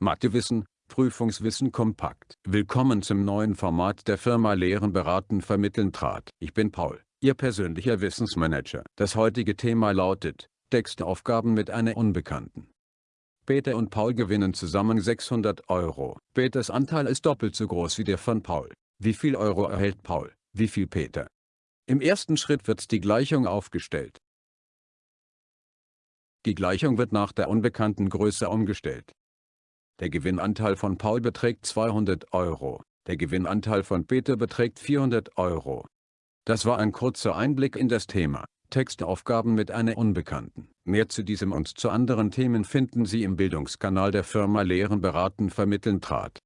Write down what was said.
Mathewissen, Prüfungswissen kompakt. Willkommen zum neuen Format der Firma Lehren beraten vermitteln trat. Ich bin Paul, Ihr persönlicher Wissensmanager. Das heutige Thema lautet, Textaufgaben mit einer Unbekannten. Peter und Paul gewinnen zusammen 600 Euro. Peters Anteil ist doppelt so groß wie der von Paul. Wie viel Euro erhält Paul, wie viel Peter? Im ersten Schritt wird die Gleichung aufgestellt. Die Gleichung wird nach der unbekannten Größe umgestellt. Der Gewinnanteil von Paul beträgt 200 Euro, der Gewinnanteil von Peter beträgt 400 Euro. Das war ein kurzer Einblick in das Thema. Textaufgaben mit einer Unbekannten. Mehr zu diesem und zu anderen Themen finden Sie im Bildungskanal der Firma Lehren beraten vermitteln trat.